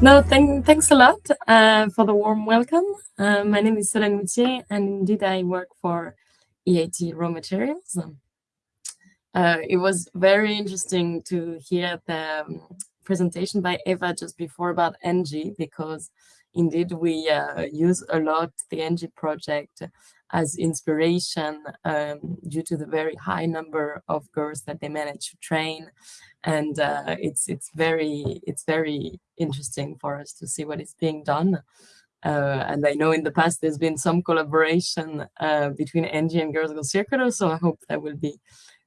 No, thank, thanks a lot uh, for the warm welcome. Uh, my name is Solène Moutier, and indeed I work for EIT Raw Materials. Uh, it was very interesting to hear the um, presentation by Eva just before about ENGIE, because indeed we uh, use a lot the ENGIE project as inspiration um, due to the very high number of girls that they manage to train and uh, it's it's very it's very interesting for us to see what is being done uh, and I know in the past there's been some collaboration uh, between ENGIE and Girls Go Circular so I hope that will be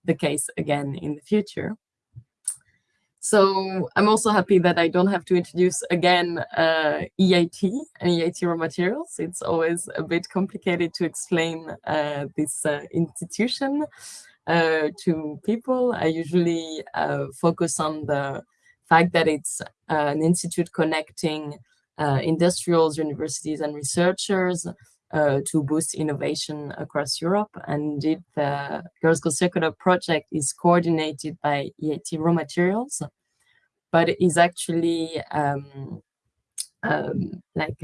the case again in the future. So I'm also happy that I don't have to introduce again uh, EIT and EIT raw materials. It's always a bit complicated to explain uh, this uh, institution uh, to people. I usually uh, focus on the fact that it's uh, an institute connecting industrials, universities, and researchers to boost innovation across Europe. And the Girls Go Circular project is coordinated by EIT Raw Materials, but is actually um, um, like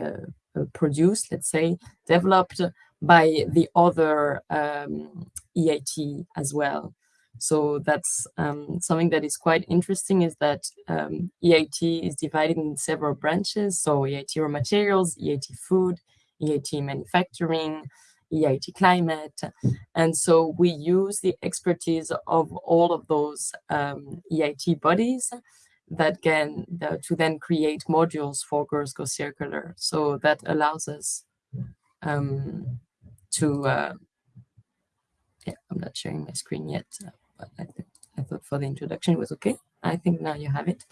produced, let's say, developed by the other um, EIT as well. So that's um, something that is quite interesting is that um, EIT is divided in several branches. So EIT raw materials, EIT food, EIT manufacturing, EIT climate. And so we use the expertise of all of those um, EIT bodies that can uh, to then create modules for Girls Go Circular. So that allows us um, to, uh, yeah, I'm not sharing my screen yet, but I, think, I thought for the introduction it was okay. I think now you have it.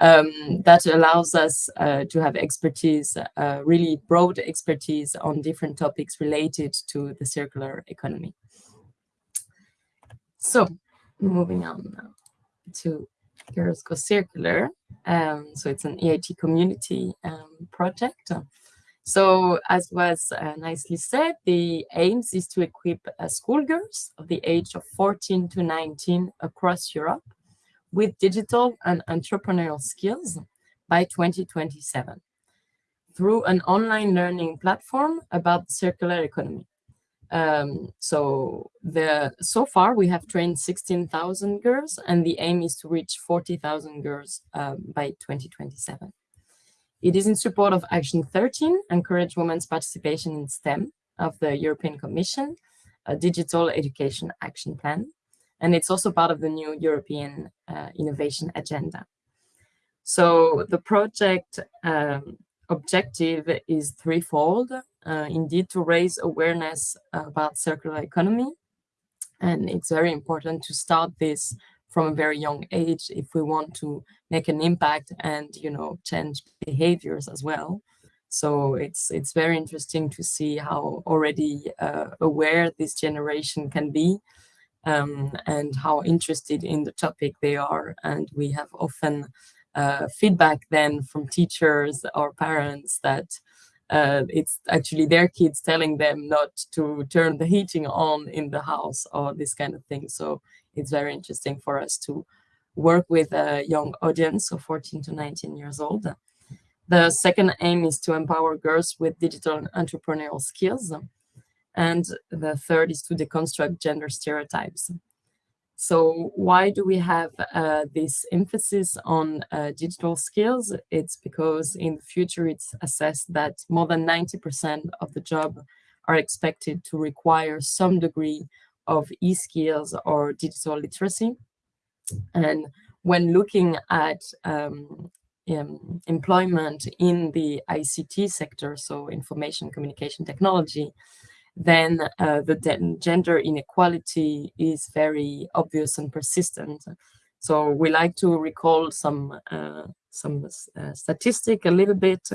Um, that allows us uh, to have expertise, uh, really broad expertise on different topics related to the circular economy. So moving on now to Girls Go Circular. Um, so it's an EIT community um, project. So as was uh, nicely said, the aims is to equip uh, schoolgirls of the age of 14 to 19 across Europe with digital and entrepreneurial skills by 2027 through an online learning platform about circular economy. Um, so the so far we have trained 16,000 girls and the aim is to reach 40,000 girls um, by 2027. It is in support of Action 13, Encourage Women's Participation in STEM of the European Commission, a digital education action plan. And it's also part of the new European uh, innovation agenda. So the project um, objective is threefold, uh, indeed to raise awareness about circular economy. And it's very important to start this from a very young age if we want to make an impact and you know change behaviors as well so it's it's very interesting to see how already uh, aware this generation can be um, and how interested in the topic they are and we have often uh, feedback then from teachers or parents that uh, it's actually their kids telling them not to turn the heating on in the house or this kind of thing so it's very interesting for us to work with a young audience, so 14 to 19 years old. The second aim is to empower girls with digital entrepreneurial skills. And the third is to deconstruct gender stereotypes. So why do we have uh, this emphasis on uh, digital skills? It's because in the future it's assessed that more than 90% of the job are expected to require some degree of e-skills or digital literacy. And when looking at um, um, employment in the ICT sector, so information communication technology, then uh, the gender inequality is very obvious and persistent. So we like to recall some uh, some uh, statistic a little bit.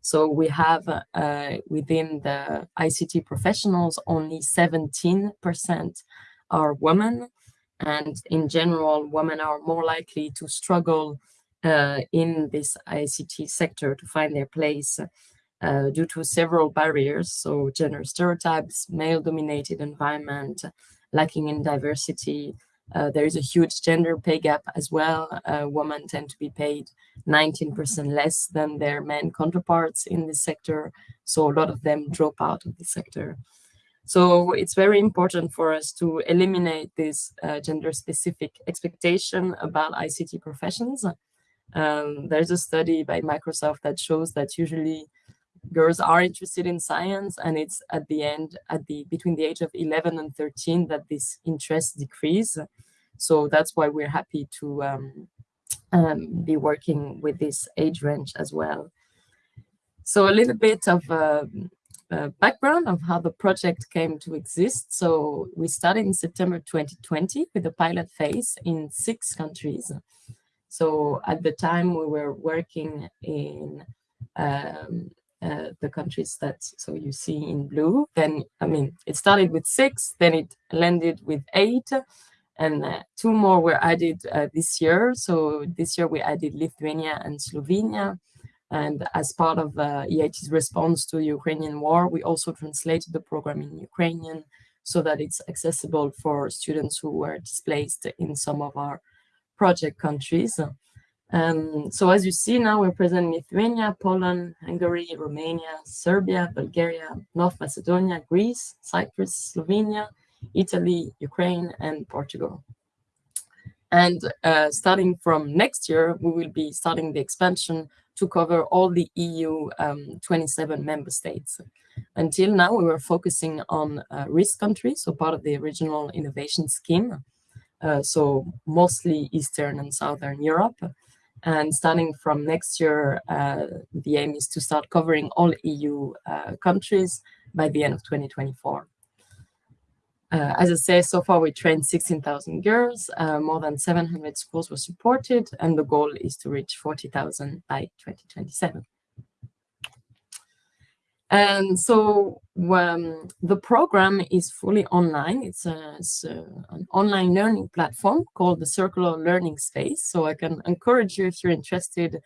So we have uh, within the ICT professionals, only 17% are women. And in general, women are more likely to struggle uh, in this ICT sector to find their place uh, due to several barriers. So gender stereotypes, male-dominated environment, lacking in diversity, Uh, there is a huge gender pay gap as well. Uh, women tend to be paid 19% less than their men counterparts in this sector. So a lot of them drop out of the sector. So it's very important for us to eliminate this uh, gender-specific expectation about ICT professions. Um, there's a study by Microsoft that shows that usually girls are interested in science and it's at the end at the between the age of 11 and 13 that this interest decrease. So that's why we're happy to um, um, be working with this age range as well. So a little bit of uh, uh, background of how the project came to exist. So we started in september 2020 with a pilot phase in six countries. So at the time we were working in um, uh, the countries that so you see in blue then i mean it started with six then it landed with eight and uh, two more were added uh, this year so this year we added lithuania and slovenia and as part of uh, EIT's response to Ukrainian war, we also translated the program in Ukrainian so that it's accessible for students who were displaced in some of our project countries. Um, so as you see now, we're present in Lithuania, Poland, Hungary, Romania, Serbia, Bulgaria, North Macedonia, Greece, Cyprus, Slovenia, Italy, Ukraine, and Portugal. And uh, starting from next year, we will be starting the expansion to cover all the EU um, 27 member states. Until now, we were focusing on uh, risk countries, so part of the regional innovation scheme. Uh, so mostly Eastern and Southern Europe. And starting from next year, uh, the aim is to start covering all EU uh, countries by the end of 2024. Uh, as I say, so far we trained 16,000 girls, uh, more than 700 schools were supported, and the goal is to reach 40,000 by 2027. And so um, the program is fully online. It's, a, it's a, an online learning platform called the Circular Learning Space. So I can encourage you if you're interested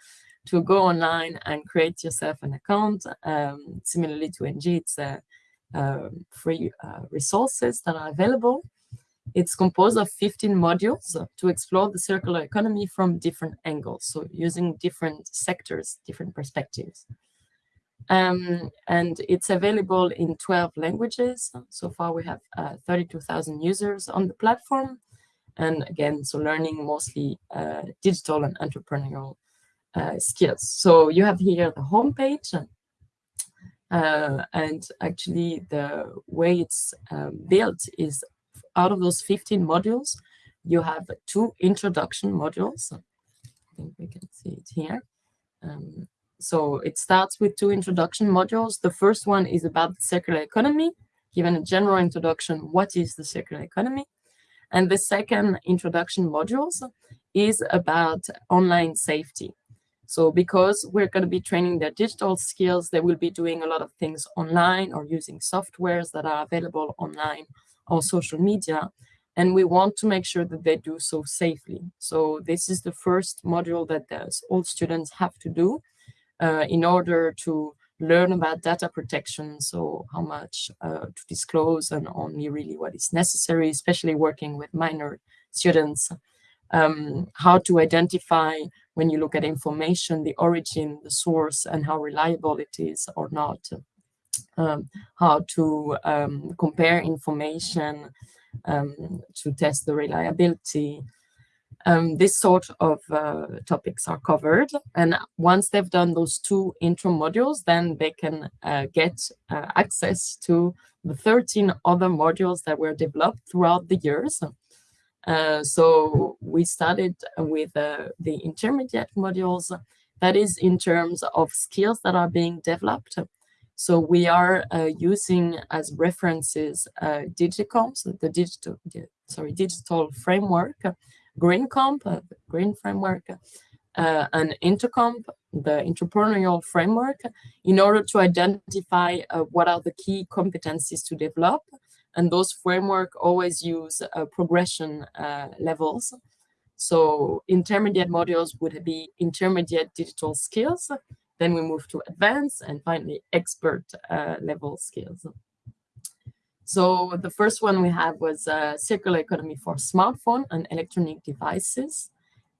to go online and create yourself an account. Um, similarly to ENGIE, it's uh, free uh, resources that are available. It's composed of 15 modules to explore the circular economy from different angles, so using different sectors, different perspectives. Um, and it's available in 12 languages. So far we have uh, 32,000 users on the platform. And again, so learning mostly uh, digital and entrepreneurial uh, skills. So you have here the homepage. Uh, and actually the way it's um, built is out of those 15 modules, you have two introduction modules. I think we can see it here. Um, so it starts with two introduction modules. The first one is about the circular economy, given a general introduction, what is the circular economy? And the second introduction modules is about online safety. So because we're going to be training their digital skills, they will be doing a lot of things online or using softwares that are available online or social media. And we want to make sure that they do so safely. So this is the first module that all students have to do uh, in order to learn about data protection, so how much uh, to disclose and only really what is necessary, especially working with minor students, um, how to identify when you look at information, the origin, the source, and how reliable it is or not, um, how to um, compare information um, to test the reliability, um, this sort of uh, topics are covered. And once they've done those two intro modules, then they can uh, get uh, access to the 13 other modules that were developed throughout the years. Uh, so we started with uh, the intermediate modules, that is in terms of skills that are being developed. So we are uh, using as references Digicomps, the digital, sorry, digital framework, GreenComp, uh, Green Framework, uh, and EntreComp, the entrepreneurial framework, in order to identify uh, what are the key competencies to develop. And those framework always use uh, progression uh, levels. So intermediate modules would be intermediate digital skills. Then we move to advanced and finally expert uh, level skills. So the first one we had was uh, circular economy for smartphone and electronic devices.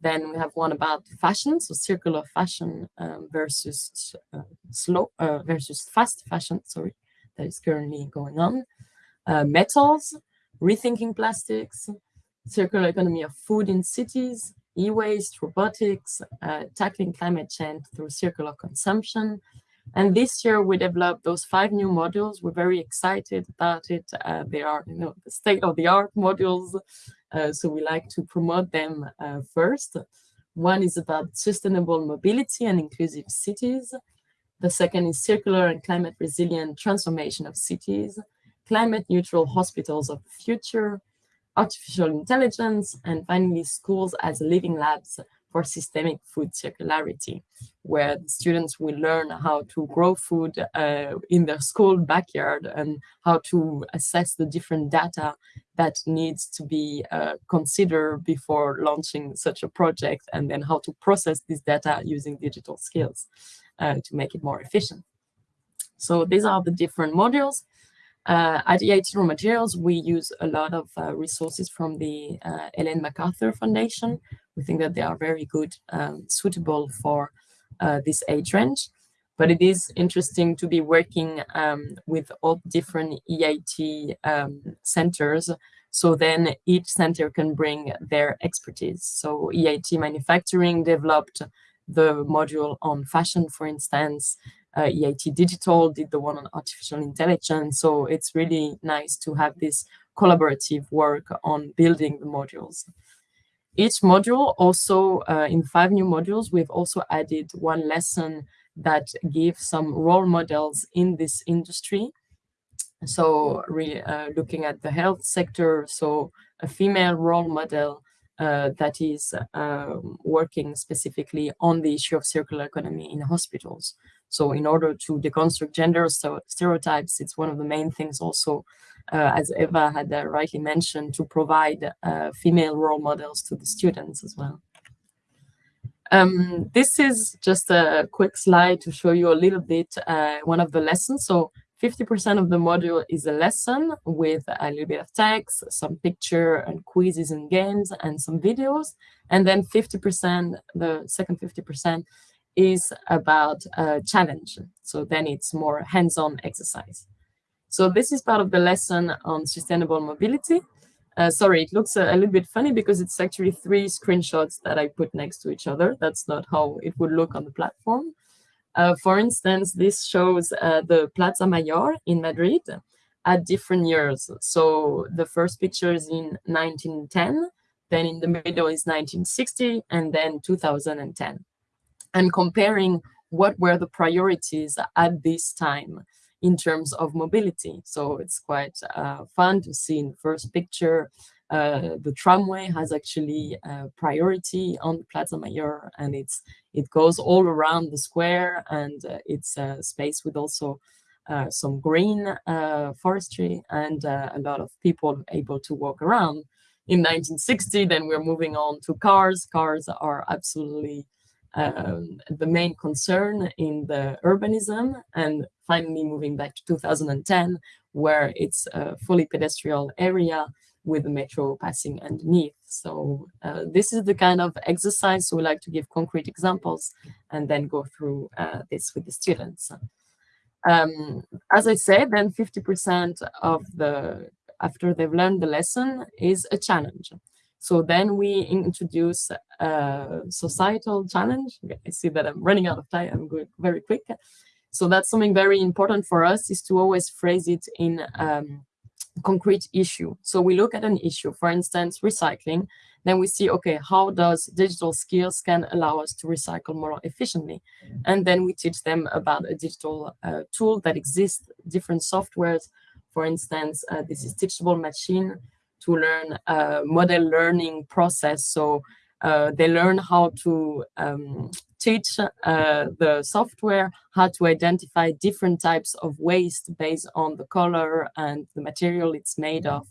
Then we have one about fashion, so circular fashion um, versus uh, slow uh, versus fast fashion. Sorry, that is currently going on. Uh, metals, rethinking plastics, circular economy of food in cities, e-waste, robotics, uh, tackling climate change through circular consumption, and this year we developed those five new modules. We're very excited about it. Uh, they are, you know, the state-of-the-art modules. Uh, so we like to promote them uh, first. One is about sustainable mobility and inclusive cities. The second is circular and climate resilient transformation of cities, climate neutral hospitals of the future, artificial intelligence, and finally schools as living labs for systemic food circularity, where the students will learn how to grow food uh, in their school backyard and how to assess the different data that needs to be uh, considered before launching such a project, and then how to process this data using digital skills uh, to make it more efficient. So these are the different modules. Uh, at EIT Raw Materials, we use a lot of uh, resources from the uh, Ellen MacArthur Foundation. We think that they are very good, um, suitable for uh, this age range. But it is interesting to be working um, with all different EIT um, centers. So then each center can bring their expertise. So EIT Manufacturing developed the module on fashion, for instance, uh, EIT Digital did the one on artificial intelligence. So it's really nice to have this collaborative work on building the modules. Each module also, uh, in five new modules, we've also added one lesson that gives some role models in this industry. So really uh, looking at the health sector, so a female role model uh, that is uh, working specifically on the issue of circular economy in hospitals. So in order to deconstruct gender stereotypes, it's one of the main things also, as Eva had uh, rightly mentioned, to provide uh, female role models to the students as well. Um, this is just a quick slide to show you a little bit uh, one of the lessons. So 50% of the module is a lesson with a little bit of text, some picture and quizzes and games and some videos. And then 50%, the second 50% is about a challenge. So then it's more hands-on exercise. So this is part of the lesson on sustainable mobility. Uh, sorry, it looks a, a, little bit funny because it's actually three screenshots that I put next to each other. That's not how it would look on the platform. Uh, for instance, this shows uh, the Plaza Mayor in Madrid at different years. So the first picture is in 1910, then in the middle is 1960, and then 2010 and comparing what were the priorities at this time in terms of mobility. So it's quite uh, fun to see in the first picture, uh, the tramway has actually a priority on Plaza Mayor and it's it goes all around the square and uh, it's a space with also uh, some green uh, forestry and a lot of people able to walk around. In 1960, then we're moving on to cars. Cars are absolutely um, the main concern in the urbanism and finally moving back to 2010 where it's a fully pedestrian area with the metro passing underneath. So uh, this is the kind of exercise so we like to give concrete examples and then go through uh, this with the students. Um, as I said, then 50% of the, after they've learned the lesson is a challenge. So then we introduce a societal challenge. I see that I'm running out of time. I'm going very quick. So that's something very important for us is to always phrase it in um, concrete issue. So we look at an issue, for instance, recycling, then we see, okay, how does digital skills can allow us to recycle more efficiently? And then we teach them about a digital uh, tool that exists, different softwares. For instance, uh, this is Teachable Machine, to learn a model learning process. So uh, they learn how to um, teach uh, the software how to identify different types of waste based on the color and the material it's made of.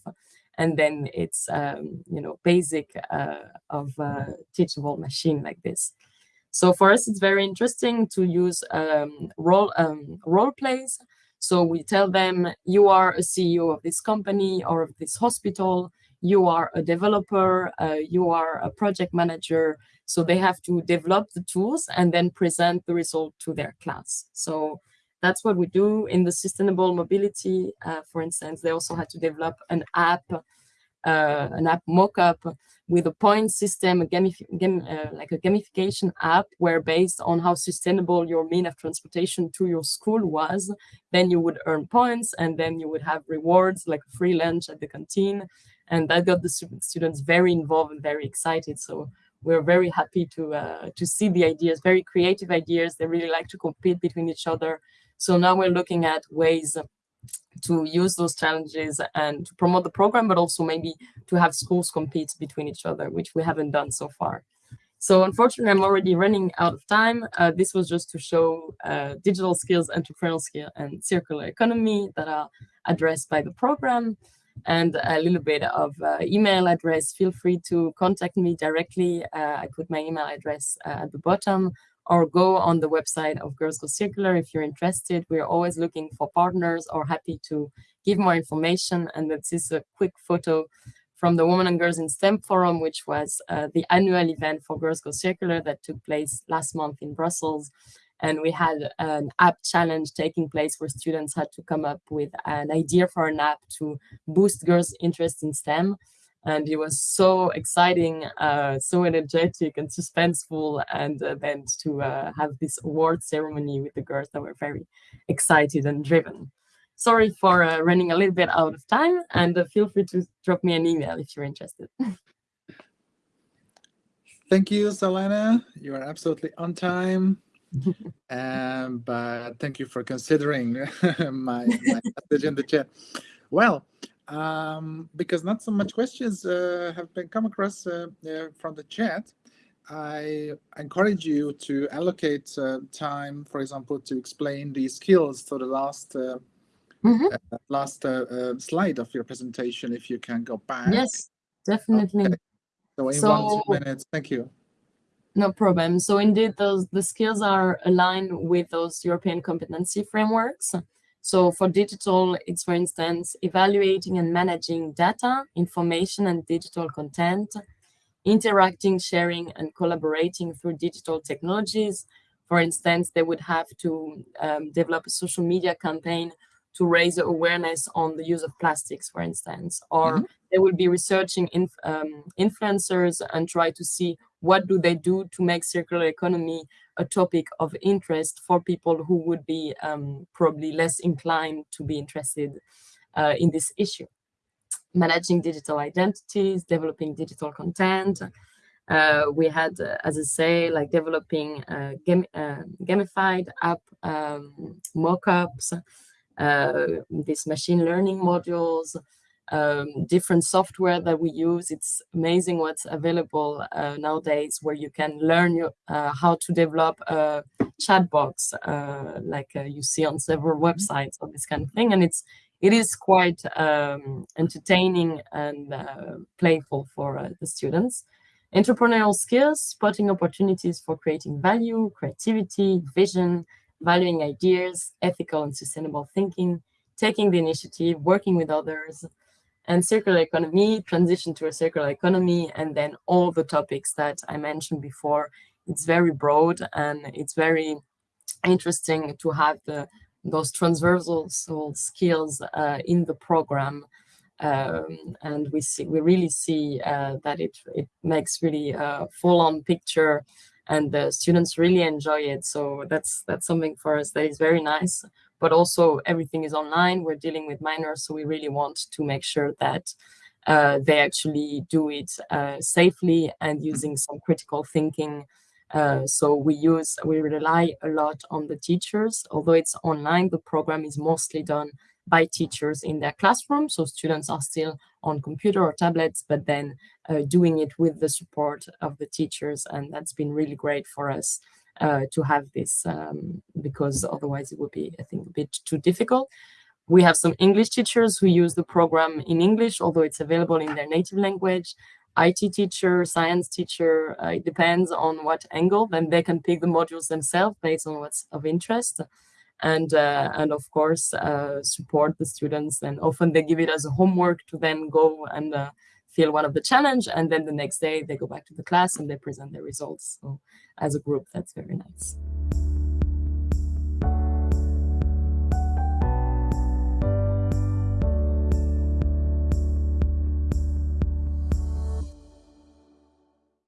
And then it's, um, you know, basic uh, of a teachable machine like this. So for us, it's very interesting to use um, role, um, role plays So we tell them, you are a CEO of this company or of this hospital, you are a developer, uh, you are a project manager. So they have to develop the tools and then present the result to their class. So that's what we do in the sustainable mobility. Uh, for instance, they also had to develop an app, uh, an app mock-up with a point system, a game, uh, like a gamification app, where based on how sustainable your mean of transportation to your school was, then you would earn points and then you would have rewards like free lunch at the canteen. And that got the students very involved and very excited. So we're very happy to uh, to see the ideas, very creative ideas. They really like to compete between each other. So now we're looking at ways to use those challenges and to promote the program, but also maybe to have schools compete between each other, which we haven't done so far. So unfortunately, I'm already running out of time. Uh, this was just to show uh, digital skills, entrepreneurial skill, and circular economy that are addressed by the program and a little bit of uh, email address. Feel free to contact me directly. Uh, I put my email address uh, at the bottom or go on the website of Girls Go Circular if you're interested. We're always looking for partners or happy to give more information. And this is a quick photo from the Women and Girls in STEM Forum, which was uh, the annual event for Girls Go Circular that took place last month in Brussels. And we had an app challenge taking place where students had to come up with an idea for an app to boost girls' interest in STEM and it was so exciting, uh, so energetic and suspenseful, and uh, then to uh, have this award ceremony with the girls that were very excited and driven. Sorry for uh, running a little bit out of time, and uh, feel free to drop me an email if you're interested. Thank you, Selena. You are absolutely on time. um, but thank you for considering my, my message in the chat. Well, um, because not so much questions uh, have been come across uh, uh, from the chat. I encourage you to allocate uh, time, for example, to explain these skills to the last mm -hmm. last slide of your presentation. If you can go back. Yes, definitely. Okay. So in so, one two minutes, thank you. No problem. So indeed, those the skills are aligned with those European competency frameworks. So for digital, it's for instance, evaluating and managing data, information and digital content, interacting, sharing and collaborating through digital technologies. For instance, they would have to um, develop a social media campaign to raise awareness on the use of plastics, for instance, or mm -hmm. they will be researching inf um, influencers and try to see what do they do to make circular economy a topic of interest for people who would be um, probably less inclined to be interested uh, in this issue. Managing digital identities, developing digital content. Uh, we had, uh, as I say, like developing uh, gam uh, gamified app um, mockups, these machine learning modules, um, different software that we use. It's amazing what's available uh, nowadays where you can learn your, uh, how to develop a chat box uh, like uh, you see on several mm-hmm. websites or this kind of thing. And it's it is quite um, entertaining and uh, playful for uh, the students. Entrepreneurial skills, spotting opportunities for creating value, creativity, vision, valuing ideas, ethical and sustainable thinking, taking the initiative, working with others, and circular economy, transition to a circular economy, and then all the topics that I mentioned before. It's very broad and it's very interesting to have the, those transversal skills uh, in the program. Um, and we see we really see uh, that it, it makes really a full-on picture and the students really enjoy it. So that's that's something for us that is very nice but also everything is online. We're dealing with minors, so we really want to make sure that uh, they actually do it uh, safely and using some critical thinking. Uh, so we use, we rely a lot on the teachers. Although it's online, the program is mostly done by teachers in their classroom. So students are still on computer or tablets, but then uh, doing it with the support of the teachers. And that's been really great for us uh, to have this um, because otherwise it would be, I think, a bit too difficult. We have some English teachers who use the program in English, although it's available in their native language. IT teacher, science teacher, uh, it depends on what angle, then they can pick the modules themselves based on what's of interest. And uh, and of course uh, support the students. And often they give it as a homework to then go and uh, one of the challenge, and then the next day they go back to the class and they present their results. So as a group, that's very nice.